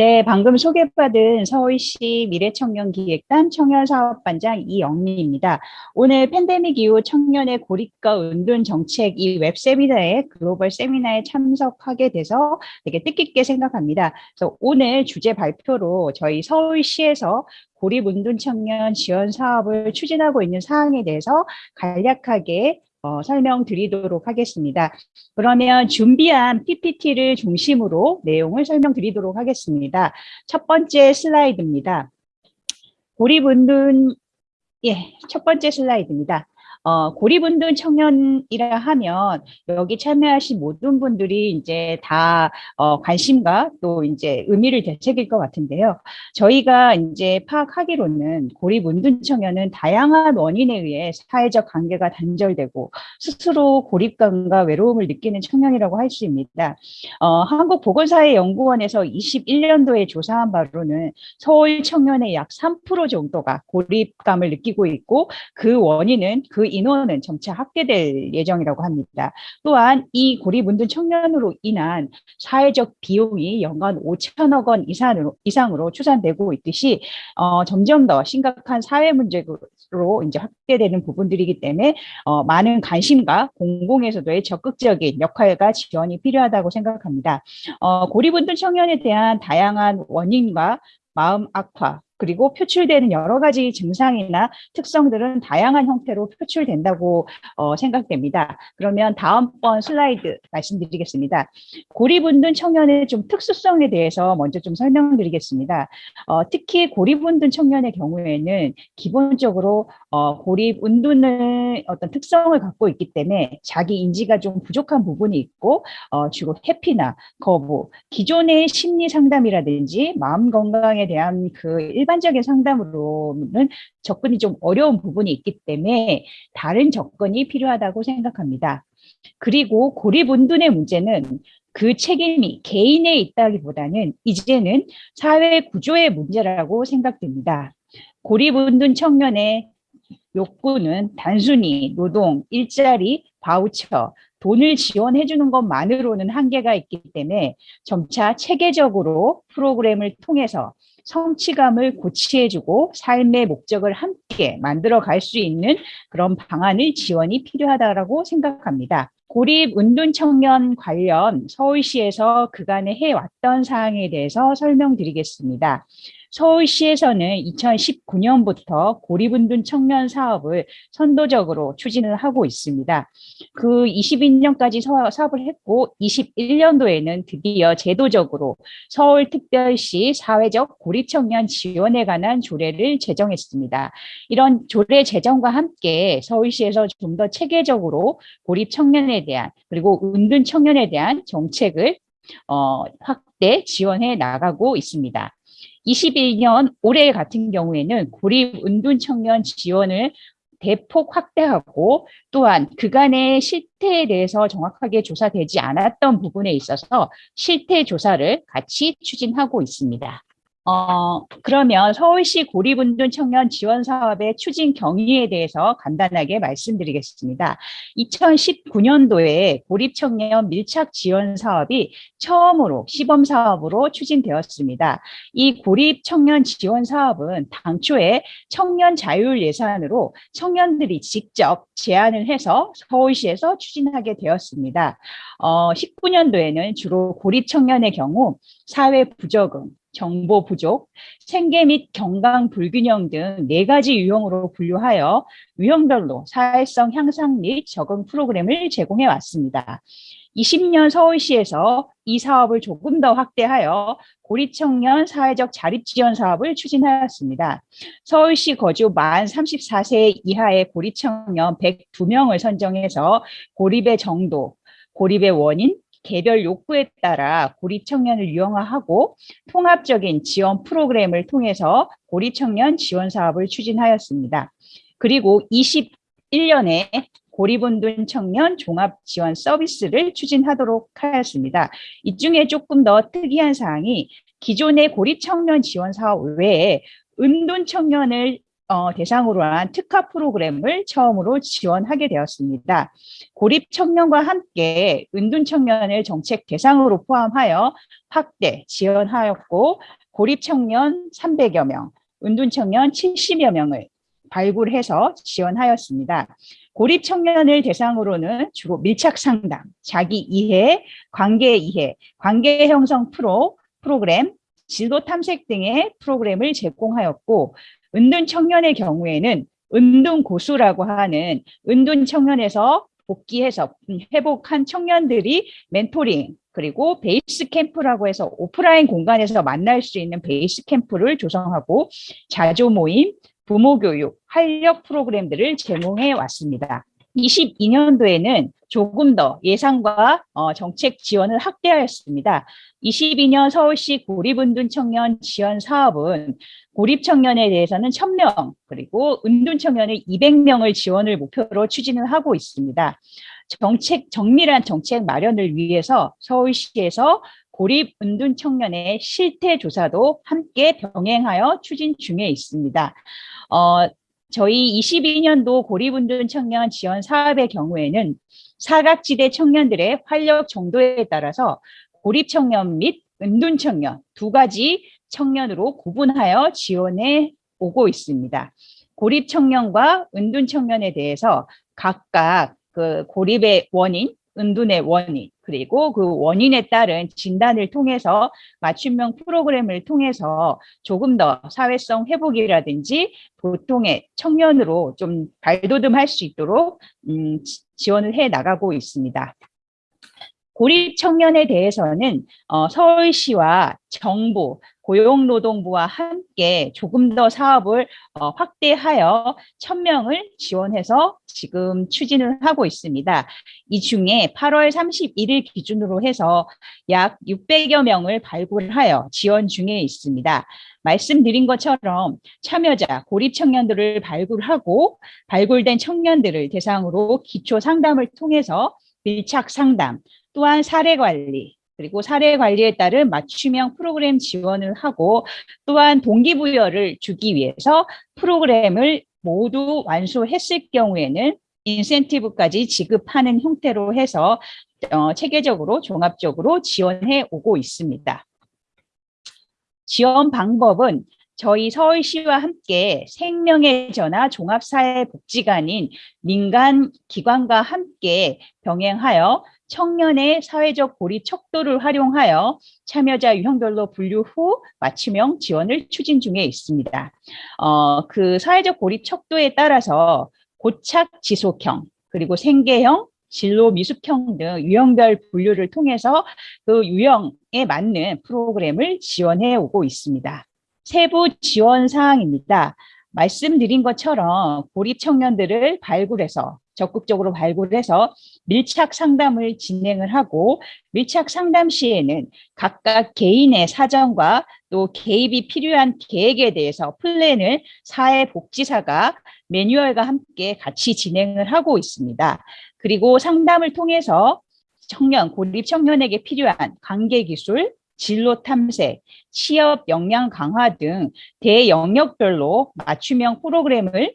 네, 방금 소개받은 서울시 미래청년기획단 청년사업반장 이영리입니다. 오늘 팬데믹 이후 청년의 고립과 은둔 정책 이 웹 세미나에 글로벌 세미나에 참석하게 돼서 되게 뜻깊게 생각합니다. 그래서 오늘 주제 발표로 저희 서울시에서 고립 은둔 청년 지원 사업을 추진하고 있는 사항에 대해서 간략하게 어, 설명드리도록 하겠습니다. 그러면 준비한 PPT를 중심으로 내용을 설명드리도록 하겠습니다. 첫 번째 슬라이드입니다. 고립운둔, 예, 첫 번째 슬라이드입니다. 어, 고립운동 청년이라 하면 여기 참여하신 모든 분들이 이제 다 어, 관심과 또 이제 의미를 되새길 것 같은데요. 저희가 이제 파악하기로는 고립운동 청년은 다양한 원인에 의해 사회적 관계가 단절되고 스스로 고립감과 외로움을 느끼는 청년이라고 할 수 있습니다. 어, 한국보건사회연구원에서 21년도에 조사한 바로는 서울 청년의 약 3% 정도가 고립감을 느끼고 있고 그 원인은 그 인원은 점차 확대될 예정이라고 합니다. 또한 이 고립운둔 청년으로 인한 사회적 비용이 연간 5천억 원 이상으로, 이상으로 추산되고 있듯이 어, 점점 더 심각한 사회 문제로 이제 확대되는 부분들이기 때문에 어, 많은 관심과 공공에서도의 적극적인 역할과 지원이 필요하다고 생각합니다. 어, 고립운둔 청년에 대한 다양한 원인과 마음 악화, 그리고 표출되는 여러 가지 증상이나 특성들은 다양한 형태로 표출된다고 어, 생각됩니다. 그러면 다음번 슬라이드 말씀드리겠습니다. 고립운둔 청년의 좀 특수성에 대해서 먼저 좀 설명드리겠습니다. 어, 특히 고립운둔 청년의 경우에는 기본적으로 어, 고립운둔의 어떤 특성을 갖고 있기 때문에 자기 인지가 좀 부족한 부분이 있고 어, 주로 회피나 거부, 기존의 심리 상담이라든지 마음 건강에 대한 그 일반 일반적인 상담으로는 접근이 좀 어려운 부분이 있기 때문에 다른 접근이 필요하다고 생각합니다. 그리고 고립운둔의 문제는 그 책임이 개인에 있다기보다는 이제는 사회 구조의 문제라고 생각됩니다. 고립운둔 청년의 욕구는 단순히 노동, 일자리, 바우처, 돈을 지원해 주는 것만으로는 한계가 있기 때문에 점차 체계적으로 프로그램을 통해서 성취감을 고치해주고 삶의 목적을 함께 만들어 갈 수 있는 그런 방안을 지원이 필요하다고 생각합니다. 고립 운동 청년 관련 서울시에서 그간에 해왔던 사항에 대해서 설명드리겠습니다. 서울시에서는 2019년부터 고립운둔 청년 사업을 선도적으로 추진을 하고 있습니다. 그 22년까지 사업을 했고 21년도에는 드디어 제도적으로 서울특별시 사회적 고립청년 지원에 관한 조례를 제정했습니다. 이런 조례 제정과 함께 서울시에서 좀 더 체계적으로 고립 청년에 대한 그리고 운둔 청년에 대한 정책을 어, 확대 지원해 나가고 있습니다. 21년 올해 같은 경우에는 고립 운둔 청년 지원을 대폭 확대하고 또한 그간의 실태에 대해서 정확하게 조사되지 않았던 부분에 있어서 실태 조사를 같이 추진하고 있습니다. 어, 그러면 서울시 고립운동 청년 지원 사업의 추진 경위에 대해서 간단하게 말씀드리겠습니다. 2019년도에 고립 청년 밀착 지원 사업이 처음으로 시범 사업으로 추진되었습니다. 이 고립 청년 지원 사업은 당초에 청년 자율 예산으로 청년들이 직접 제안을 해서 서울시에서 추진하게 되었습니다. 어, 19년도에는 주로 고립 청년의 경우 사회 부적응, 정보 부족, 생계 및 경강 불균형 등 네 가지 유형으로 분류하여 유형별로 사회성 향상 및 적응 프로그램을 제공해 왔습니다. 20년 서울시에서 이 사업을 조금 더 확대하여 고립청년 사회적 자립지원 사업을 추진하였습니다. 서울시 거주 만 34세 이하의 고립청년 102명을 선정해서 고립의 정도, 고립의 원인, 개별 욕구에 따라 고립 청년을 유형화하고 통합적인 지원 프로그램을 통해서 고립 청년 지원 사업을 추진하였습니다. 그리고 21년에 고립운둔 청년 종합 지원 서비스를 추진하도록 하였습니다. 이 중에 조금 더 특이한 사항이 기존의 고립 청년 지원 사업 외에 은둔 청년을 어, 대상으로 한 특화 프로그램을 처음으로 지원하게 되었습니다. 고립 청년과 함께 은둔 청년을 정책 대상으로 포함하여 확대 지원하였고 고립 청년 300여 명, 은둔 청년 70여 명을 발굴해서 지원하였습니다. 고립 청년을 대상으로는 주로 밀착 상담, 자기 이해, 관계 이해, 관계 형성 프로, 프로그램, 진로 탐색 등의 프로그램을 제공하였고 은둔 청년의 경우에는 은둔 고수라고 하는 은둔 청년에서 복귀해서 회복한 청년들이 멘토링 그리고 베이스 캠프라고 해서 오프라인 공간에서 만날 수 있는 베이스 캠프를 조성하고 자조 모임, 부모 교육, 활력 프로그램들을 제공해 왔습니다. 22년도에는 조금 더 예산과 어, 정책 지원을 확대하였습니다. 22년 서울시 고립은둔 청년 지원 사업은 고립 청년에 대해서는 1000명 그리고 은둔 청년을 200명을 지원을 목표로 추진을 하고 있습니다. 정책 정밀한 정책 마련을 위해서 서울시에서 고립 은둔 청년의 실태 조사도 함께 병행하여 추진 중에 있습니다. 어, 저희 22년도 고립운둔 청년 지원 사업의 경우에는 사각지대 청년들의 활력 정도에 따라서 고립 청년 및 은둔 청년 두 가지 청년으로 구분하여 지원해 오고 있습니다. 고립 청년과 은둔 청년에 대해서 각각 그 고립의 원인, 은둔의 원인, 그리고 그 원인에 따른 진단을 통해서 맞춤형 프로그램을 통해서 조금 더 사회성 회복이라든지 보통의 청년으로 좀 발돋움할 수 있도록 음, 지원을 해 나가고 있습니다. 고립 청년에 대해서는 어, 서울시와 정부, 고용노동부와 함께 조금 더 사업을 어, 확대하여 천명을 지원해서 지금 추진을 하고 있습니다. 이 중에 8월 31일 기준으로 해서 약 600여 명을 발굴하여 지원 중에 있습니다. 말씀드린 것처럼 참여자 고립 청년들을 발굴하고 발굴된 청년들을 대상으로 기초 상담을 통해서 밀착 상담, 또한 사례 관리, 그리고 사례 관리에 따른 맞춤형 프로그램 지원을 하고 또한 동기부여를 주기 위해서 프로그램을 모두 완수했을 경우에는 인센티브까지 지급하는 형태로 해서 어, 체계적으로 종합적으로 지원해 오고 있습니다. 지원 방법은 저희 서울시와 함께 생명의 전화 종합사회복지관인 민간 기관과 함께 병행하여 청년의 사회적 고립 척도를 활용하여 참여자 유형별로 분류 후 맞춤형 지원을 추진 중에 있습니다. 어, 그 사회적 고립 척도에 따라서 고착 지속형 그리고 생계형 진로 미숙형 등 유형별 분류를 통해서 그 유형에 맞는 프로그램을 지원해 오고 있습니다. 세부 지원 사항입니다. 말씀드린 것처럼 고립 청년들을 발굴해서 적극적으로 발굴해서 밀착 상담을 진행을 하고 밀착 상담 시에는 각각 개인의 사정과 또 개입이 필요한 계획에 대해서 플랜을 사회복지사가 매뉴얼과 함께 같이 진행을 하고 있습니다. 그리고 상담을 통해서 청년, 고립 청년에게 필요한 관계기술, 진로 탐색, 취업 역량 강화 등 대영역별로 맞춤형 프로그램을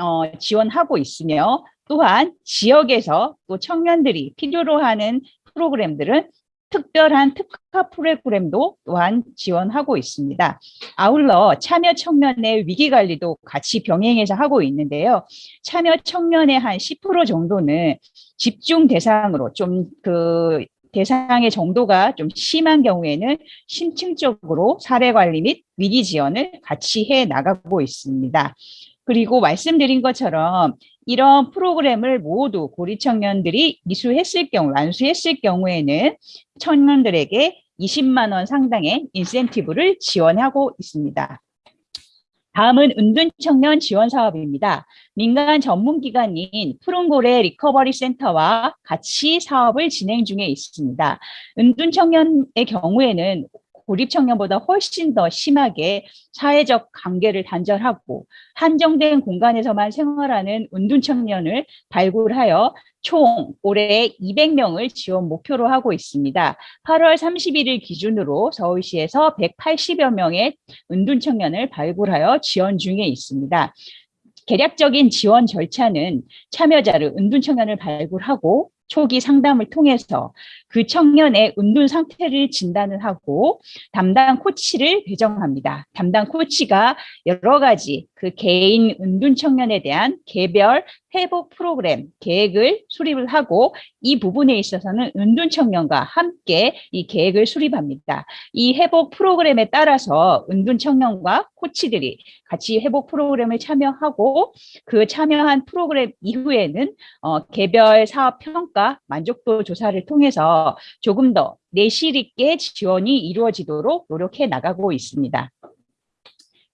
어, 지원하고 있으며 또한 지역에서 또 청년들이 필요로 하는 프로그램들은 특별한 특화 프로그램도 또한 지원하고 있습니다. 아울러 참여 청년의 위기관리도 같이 병행해서 하고 있는데요. 참여 청년의 한 10% 정도는 집중 대상으로 좀 그 대상의 정도가 좀 심한 경우에는 심층적으로 사례 관리 및 위기 지원을 같이 해 나가고 있습니다. 그리고 말씀드린 것처럼 이런 프로그램을 모두 고리 청년들이 미수했을 경우, 완수했을 경우에는 청년들에게 20만 원 상당의 인센티브를 지원하고 있습니다. 다음은 은둔 청년 지원 사업입니다. 민간 전문기관인 푸른고래 리커버리 센터와 같이 사업을 진행 중에 있습니다. 은둔 청년의 경우에는 고립 청년보다 훨씬 더 심하게 사회적 관계를 단절하고 한정된 공간에서만 생활하는 은둔 청년을 발굴하여 총 올해 200명을 지원 목표로 하고 있습니다. 8월 31일 기준으로 서울시에서 180여 명의 은둔 청년을 발굴하여 지원 중에 있습니다. 개략적인 지원 절차는 참여자를 은둔 청년을 발굴하고 초기 상담을 통해서 그 청년의 은둔 상태를 진단을 하고 담당 코치를 배정합니다. 담당 코치가 여러 가지 그 개인 은둔 청년에 대한 개별 회복 프로그램 계획을 수립을 하고 이 부분에 있어서는 은둔 청년과 함께 이 계획을 수립합니다. 이 회복 프로그램에 따라서 은둔 청년과 코치들이 같이 회복 프로그램을 참여하고 그 참여한 프로그램 이후에는 어, 개별 사업 평가 만족도 조사를 통해서 조금 더 내실 있게 지원이 이루어지도록 노력해 나가고 있습니다.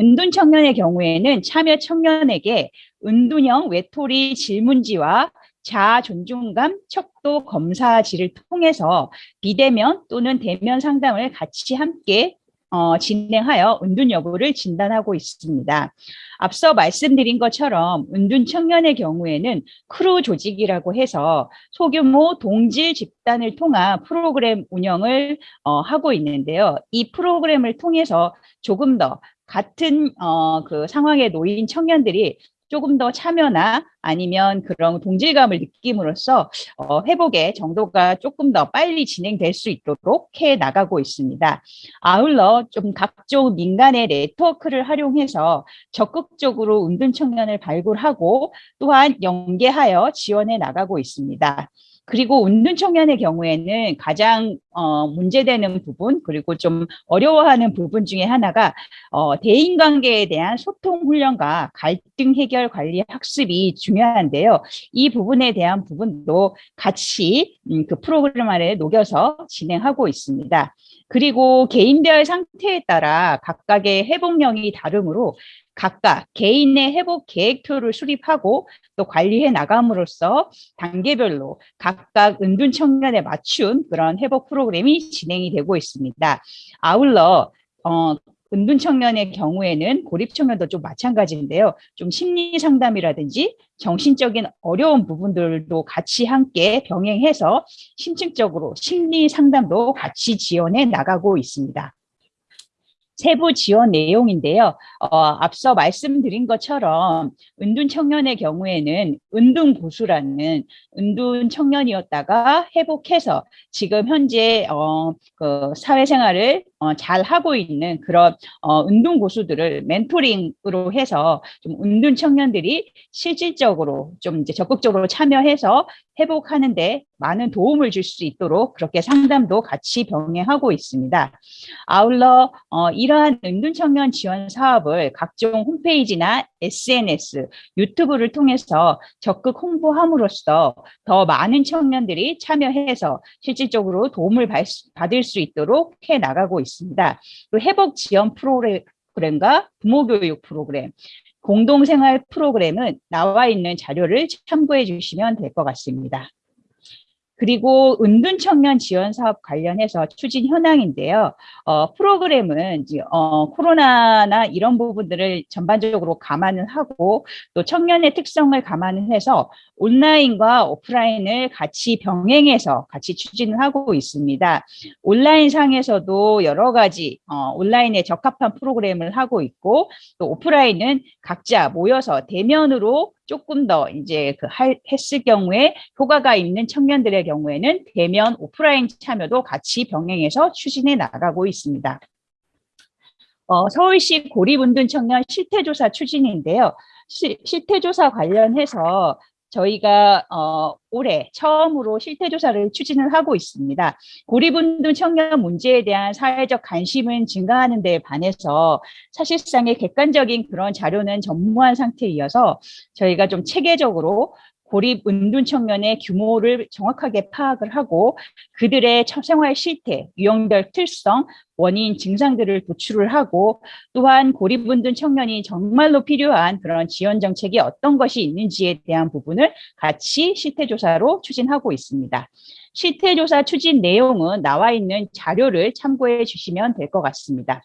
은둔 청년의 경우에는 참여 청년에게 은둔형 외톨이 질문지와 자아 존중감 척도 검사지를 통해서 비대면 또는 대면 상담을 같이 함께 어, 진행하여 은둔 여부를 진단하고 있습니다. 앞서 말씀드린 것처럼 은둔 청년의 경우에는 크루 조직이라고 해서 소규모 동질 집단을 통한 프로그램 운영을 어, 하고 있는데요. 이 프로그램을 통해서 조금 더 같은 어, 그 상황에 놓인 청년들이 조금 더 참여나 아니면 그런 동질감을 느낌으로써 어, 회복의 정도가 조금 더 빨리 진행될 수 있도록 해 나가고 있습니다. 아울러 좀 각종 민간의 네트워크를 활용해서 적극적으로 은둔 청년을 발굴하고 또한 연계하여 지원해 나가고 있습니다. 그리고 운둔 청년의 경우에는 가장 어, 문제되는 부분 그리고 좀 어려워하는 부분 중에 하나가 어, 대인관계에 대한 소통 훈련과 갈등 해결 관리 학습이 중요한데요. 이 부분에 대한 부분도 같이 음, 그 프로그램 안에 녹여서 진행하고 있습니다. 그리고 개인별 상태에 따라 각각의 회복력이 다르므로 각각 개인의 회복 계획표를 수립하고 또 관리해 나감으로써 단계별로 각각 은둔 청년에 맞춘 그런 회복 프로그램이 진행이 되고 있습니다. 아울러 어, 은둔 청년의 경우에는 고립 청년도 좀 마찬가지인데요. 좀 심리 상담이라든지 정신적인 어려운 부분들도 같이 함께 병행해서 심층적으로 심리 상담도 같이 지원해 나가고 있습니다. 세부 지원 내용인데요. 어, 앞서 말씀드린 것처럼 은둔 청년의 경우에는 은둔 고수라는 은둔 청년이었다가 회복해서 지금 현재 어, 그 사회생활을 어, 잘 하고 있는 그런 어, 운동 고수들을 멘토링으로 해서 좀 운동 청년들이 실질적으로 좀 이제 적극적으로 참여해서 회복하는데 많은 도움을 줄 수 있도록 그렇게 상담도 같이 병행하고 있습니다. 아울러 어, 이러한 은둔 청년 지원 사업을 각종 홈페이지나 SNS, 유튜브를 통해서 적극 홍보함으로써 더 많은 청년들이 참여해서 실질적으로 도움을 받을 수 있도록 해 나가고 있습니다. 또 회복 지원 프로그램과 부모 교육 프로그램, 공동생활 프로그램은 나와 있는 자료를 참고해 주시면 될 것 같습니다. 그리고 은둔 청년 지원 사업 관련해서 추진 현황인데요. 어, 프로그램은 이제, 어, 코로나나 이런 부분들을 전반적으로 감안을 하고 또 청년의 특성을 감안을 해서 온라인과 오프라인을 같이 병행해서 같이 추진을 하고 있습니다. 온라인 상에서도 여러 가지 어, 온라인에 적합한 프로그램을 하고 있고 또 오프라인은 각자 모여서 대면으로 조금 더 이제 그 할, 했을 경우에 효과가 있는 청년들의 경우에는 대면 오프라인 참여도 같이 병행해서 추진해 나가고 있습니다. 어, 서울시 고립운둔 청년 실태조사 추진인데요. 시, 실태조사 관련해서 저희가 어, 올해 처음으로 실태조사를 추진을 하고 있습니다. 고립운동 청년 문제에 대한 사회적 관심은 증가하는 데 반해서 사실상의 객관적인 그런 자료는 전무한 상태이어서 저희가 좀 체계적으로 고립 은둔 청년의 규모를 정확하게 파악을 하고 그들의 생활 실태, 유형별 특성, 원인 증상들을 도출을 하고 또한 고립운둔 청년이 정말로 필요한 그런 지원 정책이 어떤 것이 있는지에 대한 부분을 같이 실태 조사로 추진하고 있습니다. 실태조사 추진 내용은 나와 있는 자료를 참고해 주시면 될 것 같습니다.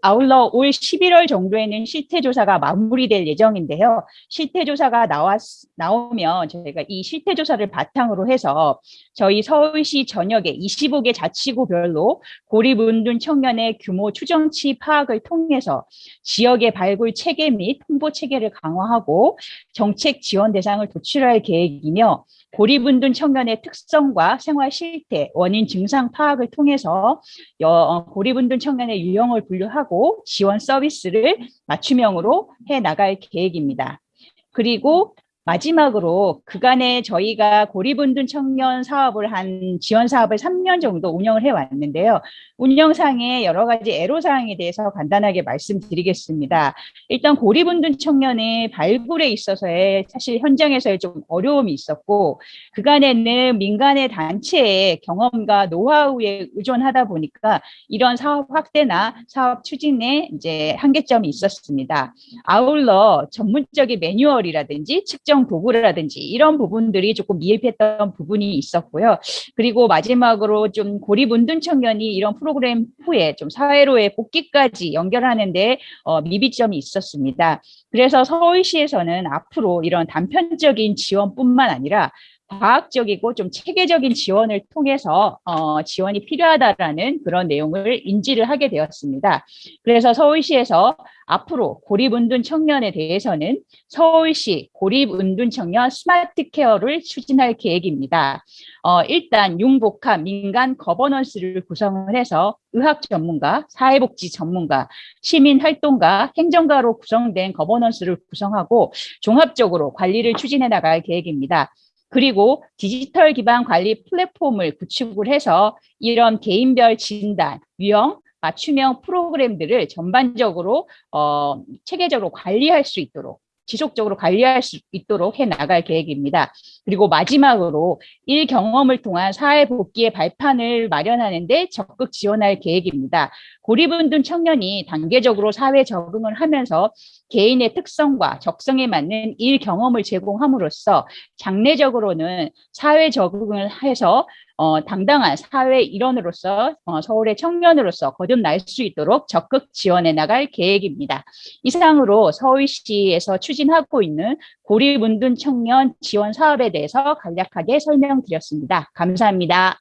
아울러 올 11월 정도에는 실태조사가 마무리될 예정인데요. 실태조사가 나왔, 나오면 저희가 이 실태조사를 바탕으로 해서 저희 서울시 전역의 25개 자치구별로 고립운둔 청년의 규모 추정치 파악을 통해서 지역의 발굴 체계 및 홍보 체계를 강화하고 정책 지원 대상을 도출할 계획이며 고립운둔 청년의 특성과 생활 실태, 원인 증상 파악을 통해서 어, 고립운둔 청년의 유형을 분류하고 지원 서비스를 맞춤형으로 해 나갈 계획입니다. 그리고 마지막으로 그간에 저희가 고립운둔 청년 사업을 한 지원 사업을 3년 정도 운영을 해왔는데요. 운영상의 여러 가지 애로사항에 대해서 간단하게 말씀드리겠습니다. 일단 고립운둔 청년의 발굴에 있어서의 사실 현장에서의 좀 어려움이 있었고 그간에는 민간의 단체의 경험과 노하우에 의존하다 보니까 이런 사업 확대나 사업 추진에 이제 한계점이 있었습니다. 아울러 전문적인 매뉴얼이라든지 측정 도구라든지 이런 부분들이 조금 미흡했던 부분이 있었고요. 그리고 마지막으로 좀 고립운둔 청년이 이런 프로 프로그램 후에 좀 사회로의 복귀까지 연결하는 데 어, 미비점이 있었습니다. 그래서 서울시에서는 앞으로 이런 단편적인 지원뿐만 아니라 과학적이고 좀 체계적인 지원을 통해서 어, 지원이 필요하다라는 그런 내용을 인지를 하게 되었습니다. 그래서 서울시에서 앞으로 고립운둔 청년에 대해서는 서울시 고립운둔 청년 스마트 케어를 추진할 계획입니다. 어, 일단 융복합 민간 거버넌스를 구성을 해서 의학 전문가, 사회복지 전문가, 시민활동가, 행정가로 구성된 거버넌스를 구성하고 종합적으로 관리를 추진해 나갈 계획입니다. 그리고 디지털 기반 관리 플랫폼을 구축을 해서 이런 개인별 진단, 유형, 맞춤형 프로그램들을 전반적으로 어, 체계적으로 관리할 수 있도록 지속적으로 관리할 수 있도록 해 나갈 계획입니다. 그리고 마지막으로 일 경험을 통한 사회 복귀의 발판을 마련하는 데 적극 지원할 계획입니다. 고립운둔 청년이 단계적으로 사회 적응을 하면서 개인의 특성과 적성에 맞는 일 경험을 제공함으로써 장래적으로는 사회 적응을 해서 어, 당당한 사회 일원으로서 어, 서울의 청년으로서 거듭날 수 있도록 적극 지원해 나갈 계획입니다. 이상으로 서울시에서 추진하고 있는 고립운둔 청년 지원 사업에 대해서 간략하게 설명드렸습니다. 감사합니다.